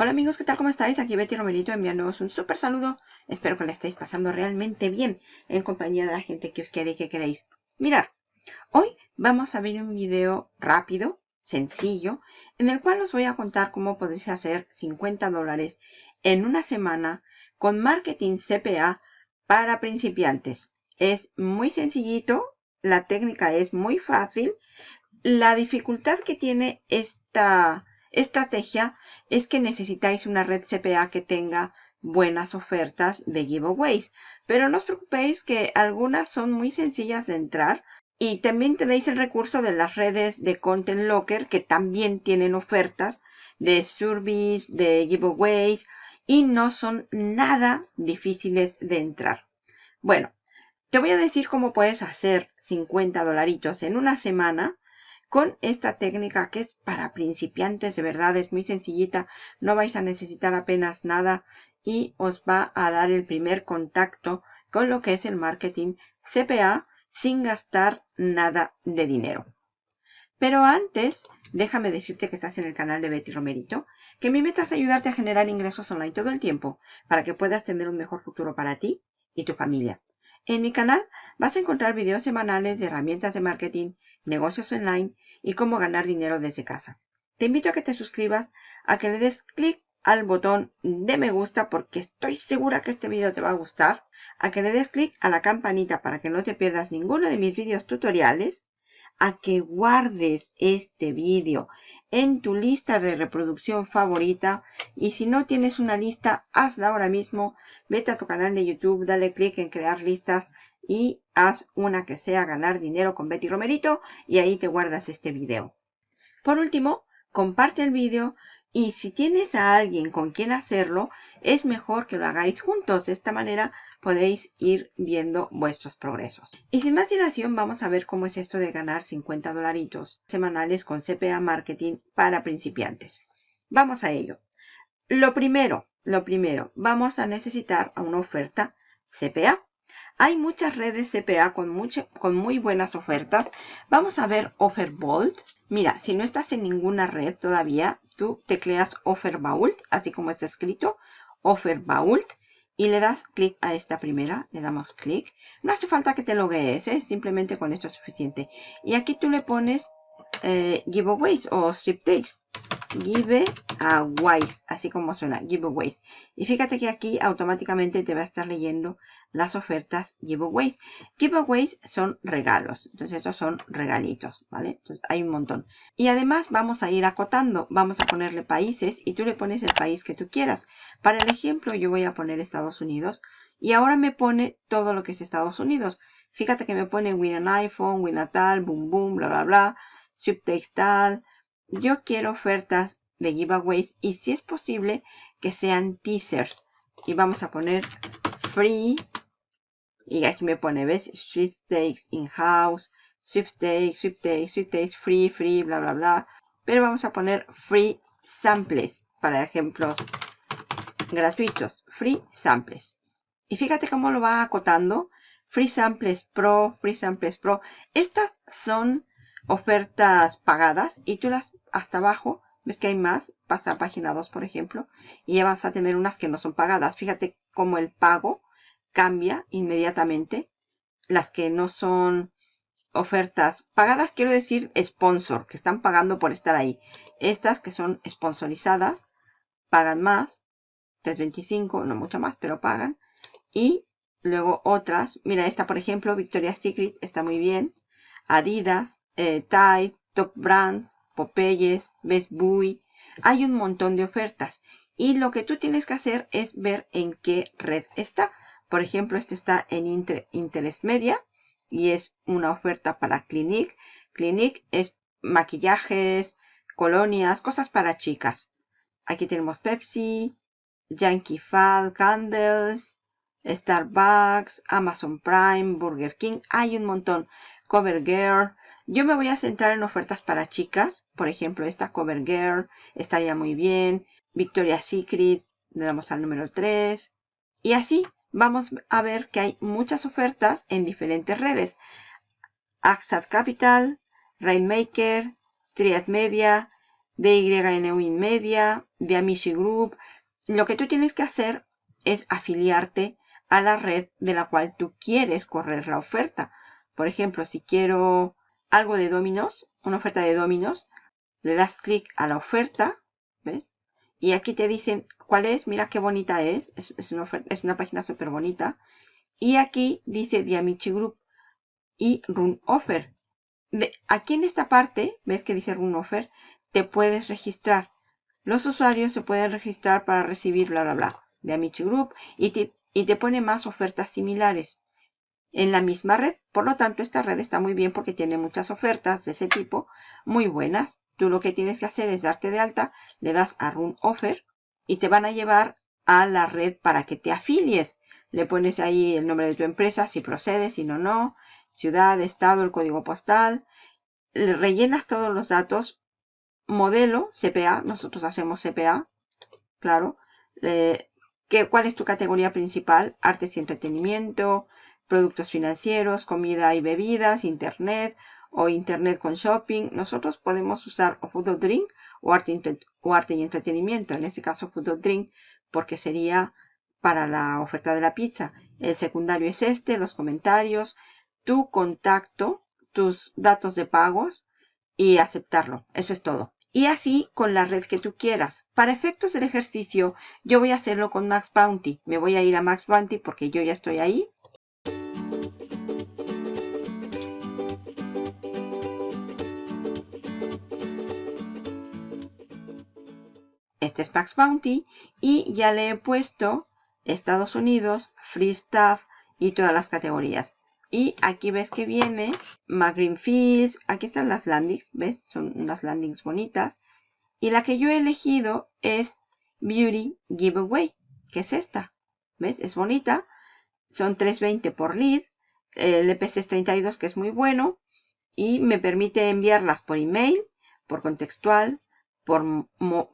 Hola amigos, ¿qué tal? ¿Cómo estáis? Aquí Betty Romerito enviándoos un súper saludo. Espero que le estéis pasando realmente bien en compañía de la gente que os quiere y que queréis. Mirar, hoy vamos a ver un video rápido, sencillo, en el cual os voy a contar cómo podéis hacer 50 dólares en una semana con marketing CPA para principiantes. Es muy sencillito, la técnica es muy fácil. La dificultad que tiene esta estrategia es que necesitáis una red CPA que tenga buenas ofertas de giveaways. Pero no os preocupéis que algunas son muy sencillas de entrar. Y también tenéis el recurso de las redes de Content Locker que también tienen ofertas de surveys, de giveaways y no son nada difíciles de entrar. Bueno, te voy a decir cómo puedes hacer 50 dolaritos en una semana con esta técnica que es para principiantes, de verdad es muy sencillita, no vais a necesitar apenas nada y os va a dar el primer contacto con lo que es el marketing CPA sin gastar nada de dinero. Pero antes, déjame decirte que estás en el canal de Betty Romerito, que mi meta es ayudarte a generar ingresos online todo el tiempo para que puedas tener un mejor futuro para ti y tu familia. En mi canal vas a encontrar videos semanales de herramientas de marketing, negocios online y cómo ganar dinero desde casa. Te invito a que te suscribas, a que le des clic al botón de me gusta porque estoy segura que este video te va a gustar, a que le des clic a la campanita para que no te pierdas ninguno de mis vídeos tutoriales, a que guardes este vídeo en tu lista de reproducción favorita y si no tienes una lista, hazla ahora mismo, vete a tu canal de YouTube, dale clic en crear listas y haz una que sea ganar dinero con Betty Romerito y ahí te guardas este video. Por último, comparte el vídeo y si tienes a alguien con quien hacerlo, es mejor que lo hagáis juntos. De esta manera podéis ir viendo vuestros progresos. Y sin más dilación, vamos a ver cómo es esto de ganar 50 dolaritos semanales con CPA Marketing para principiantes. Vamos a ello. Lo primero, lo primero, vamos a necesitar una oferta CPA. Hay muchas redes CPA con, con muy buenas ofertas. Vamos a ver Offerbolt. Mira, si no estás en ninguna red todavía, tú tecleas Offervault, así como está escrito, Offervault, y le das clic a esta primera, le damos clic. No hace falta que te loguees, ¿eh? simplemente con esto es suficiente. Y aquí tú le pones eh, giveaways o sweepstakes. Giveaways, así como suena, giveaways. Y fíjate que aquí automáticamente te va a estar leyendo las ofertas giveaways. Giveaways son regalos, entonces estos son regalitos, ¿vale? Entonces hay un montón. Y además vamos a ir acotando, vamos a ponerle países y tú le pones el país que tú quieras. Para el ejemplo yo voy a poner Estados Unidos y ahora me pone todo lo que es Estados Unidos. Fíjate que me pone win an iPhone, win a tal, boom boom, bla bla bla subtextal. Yo quiero ofertas de giveaways y si es posible que sean teasers. Y vamos a poner free. Y aquí me pone, ¿ves? Sweepstakes in-house, sweepstakes, sweepstakes, sweepstakes, free, free, bla, bla, bla. Pero vamos a poner free samples para ejemplos gratuitos. Free samples. Y fíjate cómo lo va acotando. Free Samples Pro, Free Samples Pro. Estas son ofertas pagadas y tú las hasta abajo, ves que hay más, pasa a página 2 por ejemplo, y ya vas a tener unas que no son pagadas. Fíjate cómo el pago cambia inmediatamente. Las que no son ofertas pagadas, quiero decir sponsor, que están pagando por estar ahí. Estas que son sponsorizadas, pagan más, 3.25, no mucho más, pero pagan. Y luego otras, mira esta por ejemplo, Victoria's Secret, está muy bien. Adidas, eh, Tide, Top Brands, Popeyes, Best Buy. Hay un montón de ofertas. Y lo que tú tienes que hacer es ver en qué red está. Por ejemplo, este está en Interest Media y es una oferta para Clinique. Clinique es maquillajes, colonias, cosas para chicas. Aquí tenemos Pepsi, Yankee Fall, Candles, Starbucks, Amazon Prime, Burger King. Hay un montón. CoverGirl, yo me voy a centrar en ofertas para chicas. Por ejemplo, esta Cover Girl estaría muy bien. Victoria's Secret, le damos al número 3. Y así vamos a ver que hay muchas ofertas en diferentes redes. Axad Capital, Rainmaker, Triad Media, de Media, de Amici Group. Lo que tú tienes que hacer es afiliarte a la red de la cual tú quieres correr la oferta. Por ejemplo, si quiero algo de Dominos, una oferta de Dominos, le das clic a la oferta, ¿ves? Y aquí te dicen cuál es, mira qué bonita es, es, una, es una, página súper bonita. Y aquí dice The Amici Group y Run Offer. aquí en esta parte, ves que dice Run Offer, te puedes registrar. Los usuarios se pueden registrar para recibir bla bla bla de Amici Group y te, y te pone más ofertas similares en la misma red. Por lo tanto, esta red está muy bien porque tiene muchas ofertas de ese tipo muy buenas. Tú lo que tienes que hacer es darte de alta, le das a Run Offer y te van a llevar a la red para que te afilies. Le pones ahí el nombre de tu empresa, si procede, si no, no, ciudad, estado, el código postal. Le rellenas todos los datos modelo, CPA, nosotros hacemos CPA, claro. ¿Cuál es tu categoría principal? Artes y entretenimiento, productos financieros, comida y bebidas, internet o internet con shopping. Nosotros podemos usar o food or drink o arte, o arte y entretenimiento. En este caso food or drink porque sería para la oferta de la pizza. El secundario es este, los comentarios, tu contacto, tus datos de pagos y aceptarlo. Eso es todo y así con la red que tú quieras. Para efectos del ejercicio, yo voy a hacerlo con Max Bounty. Me voy a ir a Max Bounty porque yo ya estoy ahí. Este es Max Bounty y ya le he puesto Estados Unidos, Free Stuff y todas las categorías. Y aquí ves que viene McGreen Fields. Aquí están las landings, ¿ves? Son unas landings bonitas. Y la que yo he elegido es Beauty Giveaway, que es esta. ¿Ves? Es bonita. Son 3.20 por lead. El EPC es 32, que es muy bueno. Y me permite enviarlas por email, por contextual, por,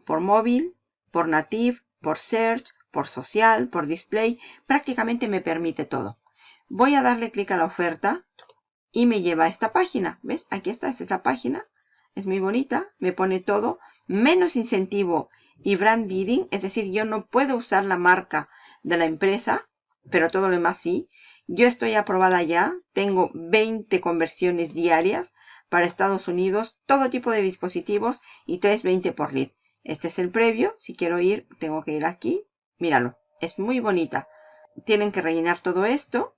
por móvil, por native, por search, por social, por display. Prácticamente me permite todo. Voy a darle clic a la oferta y me lleva a esta página. ¿Ves? Aquí está, esta es la página. Es muy bonita. Me pone todo. Menos incentivo y brand bidding. Es decir, yo no puedo usar la marca de la empresa, pero todo lo demás sí. Yo estoy aprobada ya. Tengo 20 conversiones diarias para Estados Unidos. Todo tipo de dispositivos y 3.20 por lead. Este es el previo. Si quiero ir, tengo que ir aquí. Míralo. Es muy bonita. Tienen que rellenar todo esto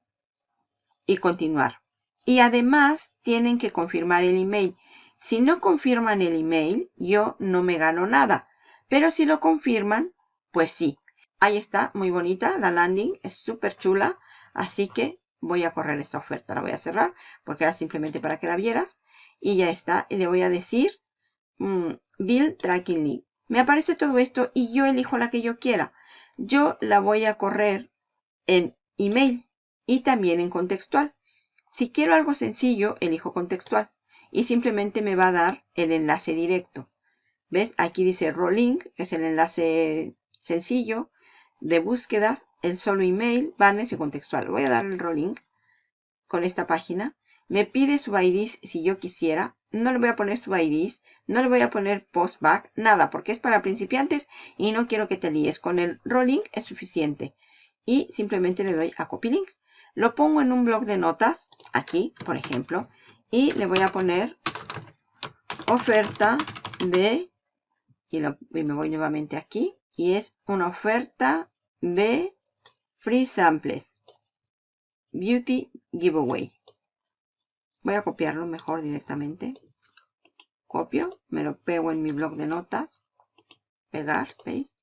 y continuar. Y además tienen que confirmar el email. Si no confirman el email, yo no me gano nada. Pero si lo confirman, pues sí. Ahí está, muy bonita la landing, es súper chula. Así que voy a correr esta oferta. La voy a cerrar porque era simplemente para que la vieras. Y ya está. Y le voy a decir mm, Bill Tracking Link. Me aparece todo esto y yo elijo la que yo quiera. Yo la voy a correr en email y también en contextual. Si quiero algo sencillo, elijo contextual y simplemente me va a dar el enlace directo. ¿Ves? Aquí dice Rolling, que es el enlace sencillo de búsquedas, el solo email, banners y contextual. Voy a dar el Rolling con esta página. Me pide su IDs si yo quisiera. No le voy a poner su IDs, no le voy a poner postback, nada, porque es para principiantes y no quiero que te líes. Con el Rolling es suficiente. Y simplemente le doy a Copy Link. Lo pongo en un blog de notas, aquí, por ejemplo, y le voy a poner oferta de, y, me voy nuevamente aquí, y es una oferta de Free Samples, Beauty Giveaway. Voy a copiarlo mejor directamente. Copio, me lo pego en mi blog de notas, pegar, ¿veis?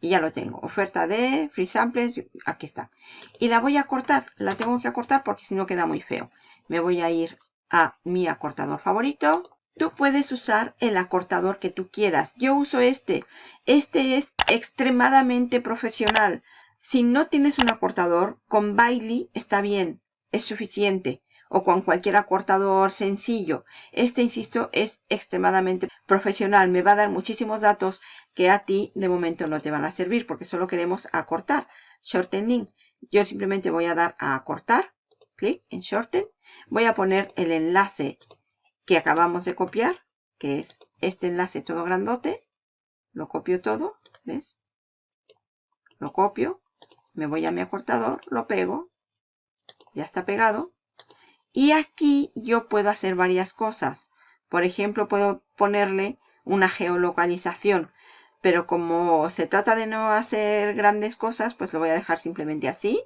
y ya lo tengo. Oferta de free samples, aquí está. Y la voy a cortar, la tengo que acortar porque si no queda muy feo. Me voy a ir a mi acortador favorito. Tú puedes usar el acortador que tú quieras. Yo uso este. Este es extremadamente profesional. Si no tienes un acortador, con Bailey está bien. Es suficiente o con cualquier acortador sencillo. Este, insisto, es extremadamente profesional. Me va a dar muchísimos datos que a ti de momento no te van a servir porque solo queremos acortar. Shorten link. Yo simplemente voy a dar a acortar. Clic en shorten. Voy a poner el enlace que acabamos de copiar. que es este enlace todo grandote. Lo copio todo, ¿ves? Lo copio, me voy a mi acortador, lo pego, ya está pegado. Y aquí yo puedo hacer varias cosas. Por ejemplo, puedo ponerle una geolocalización. Pero como se trata de no hacer grandes cosas, pues lo voy a dejar simplemente así.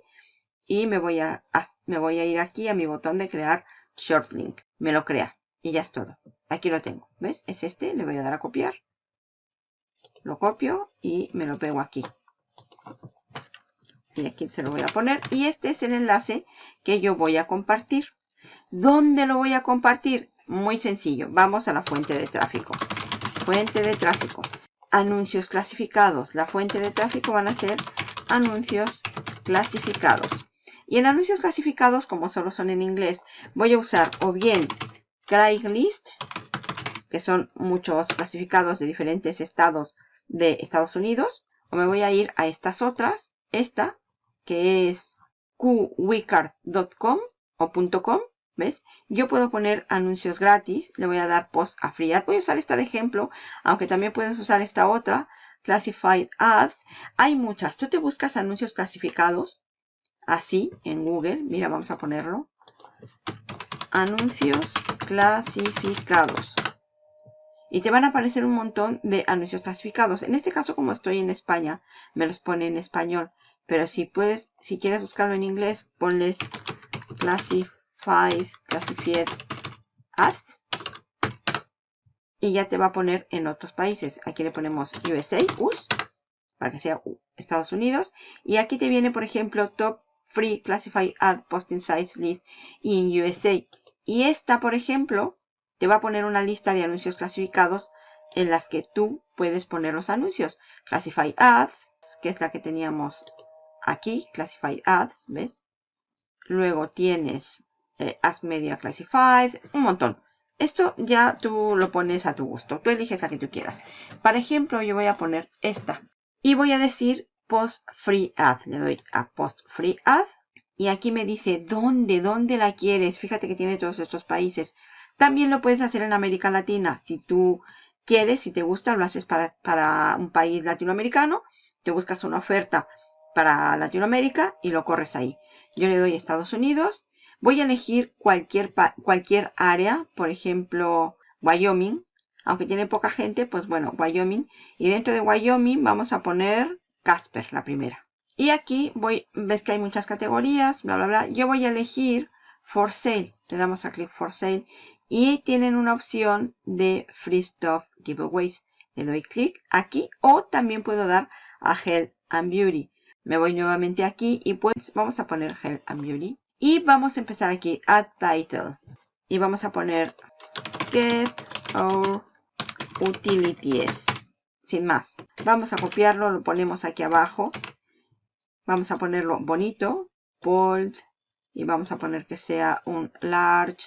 Y me voy a, me voy a ir aquí a mi botón de crear short link. Me lo crea. Y ya es todo. Aquí lo tengo. ¿Ves? Es este. Le voy a dar a copiar. Lo copio y me lo pego aquí. Y aquí se lo voy a poner. Y este es el enlace que yo voy a compartir. ¿Dónde lo voy a compartir? Muy sencillo. Vamos a la fuente de tráfico. Fuente de tráfico. Anuncios clasificados. La fuente de tráfico van a ser anuncios clasificados. Y en anuncios clasificados, como solo son en inglés, voy a usar o bien Craigslist, que son muchos clasificados de diferentes estados de Estados Unidos, o me voy a ir a estas otras, esta, que es qwicard.com o .com, ¿ves? Yo puedo poner anuncios gratis, le voy a dar post a free ad. Voy a usar esta de ejemplo, aunque también puedes usar esta otra, classified ads. Hay muchas. Tú te buscas anuncios clasificados, así, en Google. Mira, vamos a ponerlo. Anuncios clasificados. Y te van a aparecer un montón de anuncios clasificados. En este caso, como estoy en España, me los pone en español. Pero si puedes, si quieres buscarlo en inglés, ponles classified, classified ads. Y ya te va a poner en otros países. Aquí le ponemos USA, US, para que sea Estados Unidos. Y aquí te viene, por ejemplo, Top Free Classified Ad Posting Sites List in USA. Y esta, por ejemplo, te va a poner una lista de anuncios clasificados en las que tú puedes poner los anuncios. Classified Ads, que es la que teníamos aquí, Classified Ads, ¿ves? Luego tienes eh, Ads Media Classified, un montón. Esto ya tú lo pones a tu gusto. Tú eliges la que tú quieras. Para ejemplo, yo voy a poner esta. Y voy a decir Post Free Ad. Le doy a Post Free Ad. Y aquí me dice dónde, dónde la quieres. Fíjate que tiene todos estos países. También lo puedes hacer en América Latina. Si tú quieres, si te gusta, lo haces para, para un país latinoamericano. Te buscas una oferta para Latinoamérica y lo corres ahí. Yo le doy Estados Unidos. Voy a elegir cualquier, cualquier área, por ejemplo, Wyoming. Aunque tiene poca gente, pues bueno, Wyoming. Y dentro de Wyoming vamos a poner Casper, la primera. Y aquí voy, ves que hay muchas categorías, bla, bla, bla. Yo voy a elegir For Sale. Le damos a clic For Sale y tienen una opción de Free Stuff Giveaways. Le doy clic aquí o también puedo dar a Health and Beauty. Me voy nuevamente aquí y pues vamos a poner Health and Beauty. Y vamos a empezar aquí, Add Title. Y vamos a poner Get Our Utilities. Sin más. Vamos a copiarlo, lo ponemos aquí abajo. Vamos a ponerlo bonito, bold. Y vamos a poner que sea un large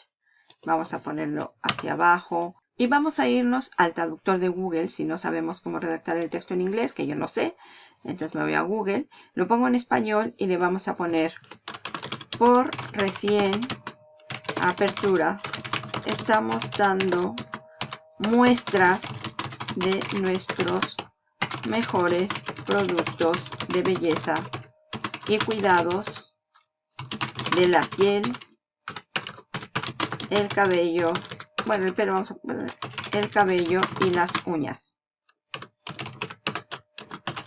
Vamos a ponerlo hacia abajo. Y vamos a irnos al traductor de Google si no sabemos cómo redactar el texto en inglés, que yo no sé. Entonces me voy a Google, lo pongo en español y le vamos a poner por recién apertura. Estamos dando muestras de nuestros mejores productos de belleza y cuidados de la piel el cabello, bueno, el pelo, vamos a poner el cabello y las uñas.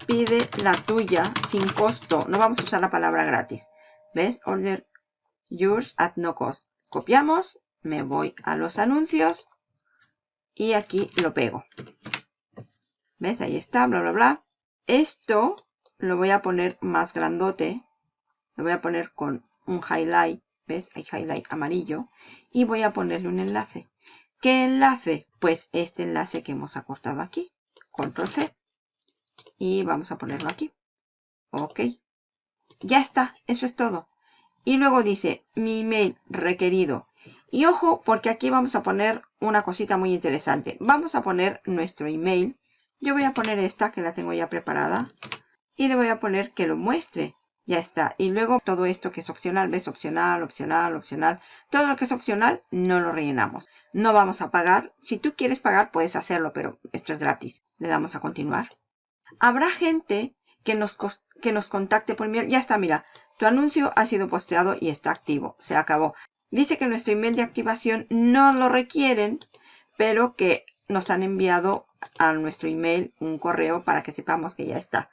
Pide la tuya sin costo. No vamos a usar la palabra gratis. ¿Ves? Order yours at no cost. Copiamos, me voy a los anuncios y aquí lo pego. ¿Ves? Ahí está, bla, bla, bla. Esto lo voy a poner más grandote. Lo voy a poner con un highlight ¿Ves? Hay highlight amarillo. Y voy a ponerle un enlace. ¿Qué enlace? Pues este enlace que hemos acortado aquí. Control C. Y vamos a ponerlo aquí. Ok. Ya está. Eso es todo. Y luego dice mi email requerido. Y ojo, porque aquí vamos a poner una cosita muy interesante. Vamos a poner nuestro email. Yo voy a poner esta, que la tengo ya preparada. Y le voy a poner que lo muestre. Ya está. Y luego todo esto que es opcional, ves opcional, opcional, opcional. Todo lo que es opcional no lo rellenamos. No vamos a pagar. Si tú quieres pagar puedes hacerlo, pero esto es gratis. Le damos a continuar. Habrá gente que nos, que nos contacte por email. Ya está, mira. Tu anuncio ha sido posteado y está activo. Se acabó. Dice que nuestro email de activación no lo requieren, pero que nos han enviado a nuestro email un correo para que sepamos que ya está.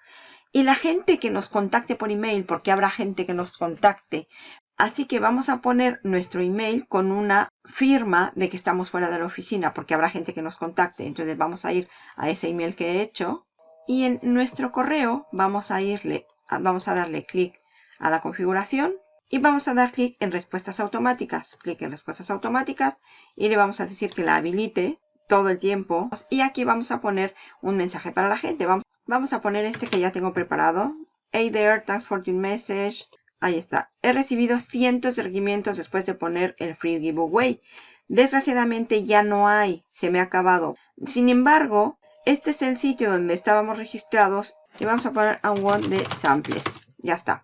Y la gente que nos contacte por email, porque habrá gente que nos contacte. Así que vamos a poner nuestro email con una firma de que estamos fuera de la oficina, porque habrá gente que nos contacte. Entonces vamos a ir a ese email que he hecho. Y en nuestro correo vamos a irle, vamos a darle clic a la configuración y vamos a dar clic en respuestas automáticas. Clic en respuestas automáticas y le vamos a decir que la habilite todo el tiempo. Y aquí vamos a poner un mensaje para la gente. Vamos, vamos a poner este que ya tengo preparado. Hey there, thanks for your message. Ahí está. He recibido cientos de requerimientos después de poner el free giveaway. Desgraciadamente ya no hay. Se me ha acabado. Sin embargo, este es el sitio donde estábamos registrados. Y vamos a poner a one de samples. Ya está.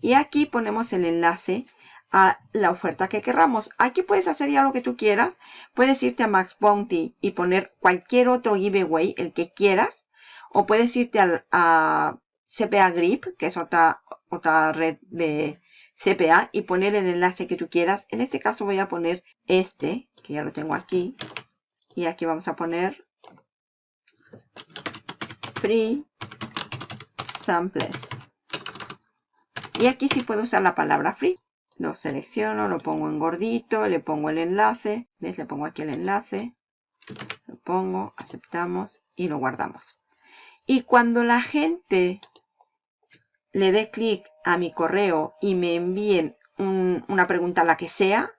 Y aquí ponemos el enlace a la oferta que querramos. Aquí puedes hacer ya lo que tú quieras. Puedes irte a Max Bounty y poner cualquier otro giveaway, el que quieras. O puedes irte a, a CPA Grip, que es otra, otra red de CPA, y poner el enlace que tú quieras. En este caso voy a poner este, que ya lo tengo aquí. Y aquí vamos a poner Free Samples. Y aquí sí puedo usar la palabra free. Lo selecciono, lo pongo en gordito, le pongo el enlace. ¿Ves? Le pongo aquí el enlace. Lo pongo, aceptamos y lo guardamos. Y cuando la gente le dé clic a mi correo y me envíen una pregunta, la que sea,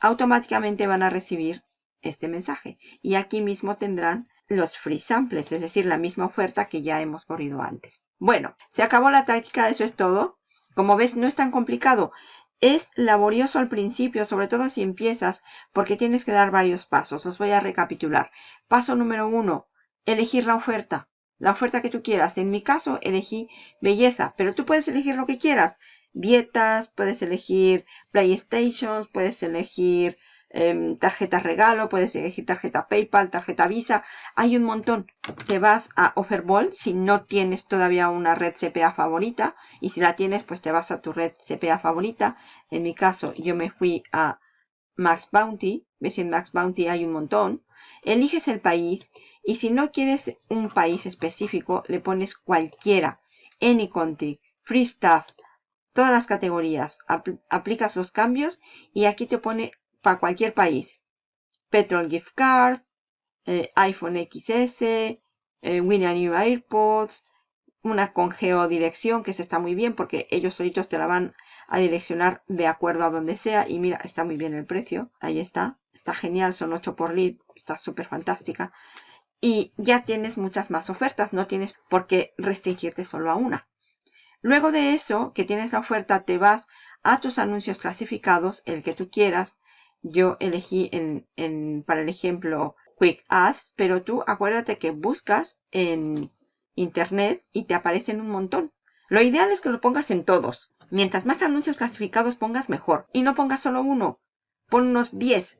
automáticamente van a recibir este mensaje. Y aquí mismo tendrán los free samples, es decir, la misma oferta que ya hemos corrido antes. Bueno, se acabó la táctica, eso es todo. Como ves, no es tan complicado. Es laborioso al principio, sobre todo si empiezas, porque tienes que dar varios pasos. Os voy a recapitular. Paso número uno, elegir la oferta. La oferta que tú quieras. En mi caso, elegí belleza, pero tú puedes elegir lo que quieras. Dietas, puedes elegir PlayStations, puedes elegir Em, tarjeta regalo, puedes elegir tarjeta PayPal, tarjeta Visa, hay un montón. Te vas a Offerball si no tienes todavía una red CPA favorita y si la tienes pues te vas a tu red CPA favorita. En mi caso yo me fui a Max Bounty, ves en Max Bounty hay un montón. Eliges el país y si no quieres un país específico le pones cualquiera, any country, free stuff, todas las categorías, aplicas los cambios y aquí te pone para cualquier país. Petrol Gift Card, eh, iPhone XS, eh, New AirPods, una con geodirección que se está muy bien porque ellos solitos te la van a direccionar de acuerdo a donde sea. Y mira, está muy bien el precio. Ahí está. Está genial, son 8 por lead. Está súper fantástica. Y ya tienes muchas más ofertas. No tienes por qué restringirte solo a una. Luego de eso, que tienes la oferta, te vas a tus anuncios clasificados, el que tú quieras, yo elegí en, para el ejemplo Quick Ads, pero tú acuérdate que buscas en internet y te aparecen un montón. Lo ideal es que lo pongas en todos. Mientras más anuncios clasificados pongas, mejor. Y no pongas solo uno. Pon unos 10.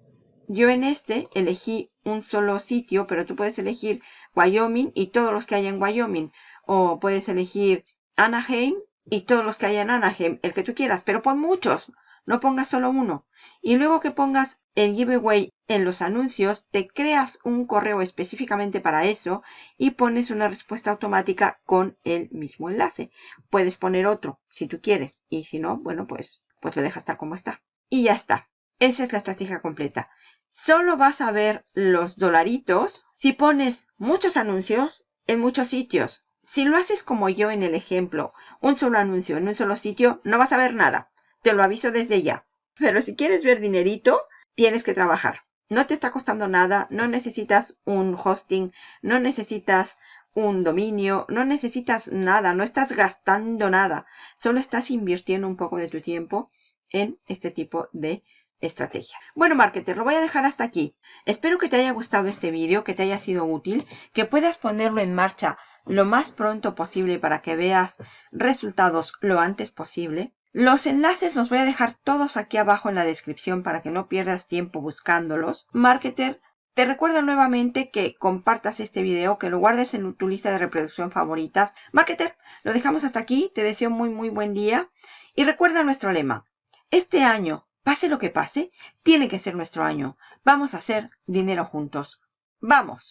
Yo en este elegí un solo sitio, pero tú puedes elegir Wyoming y todos los que hay en Wyoming. O puedes elegir Anaheim y todos los que hay en Anaheim. El que tú quieras, pero pon muchos. No pongas solo uno. Y luego que pongas el giveaway en los anuncios, te creas un correo específicamente para eso y pones una respuesta automática con el mismo enlace. Puedes poner otro si tú quieres y si no, bueno, pues, pues lo dejas tal como está. Y ya está. Esa es la estrategia completa. Solo vas a ver los dolaritos si pones muchos anuncios en muchos sitios. Si lo haces como yo en el ejemplo, un solo anuncio en un solo sitio, no vas a ver nada. Te lo aviso desde ya. Pero si quieres ver dinerito, tienes que trabajar. No te está costando nada, no necesitas un hosting, no necesitas un dominio, no necesitas nada, no estás gastando nada. Solo estás invirtiendo un poco de tu tiempo en este tipo de estrategia. Bueno, marketer, lo voy a dejar hasta aquí. Espero que te haya gustado este vídeo, que te haya sido útil, que puedas ponerlo en marcha lo más pronto posible para que veas resultados lo antes posible. Los enlaces los voy a dejar todos aquí abajo en la descripción para que no pierdas tiempo buscándolos. Marketer, te recuerdo nuevamente que compartas este video, que lo guardes en tu lista de reproducción favoritas. Marketer, lo dejamos hasta aquí. Te deseo muy muy buen día. Y recuerda nuestro lema. Este año, pase lo que pase, tiene que ser nuestro año. Vamos a hacer dinero juntos. ¡Vamos!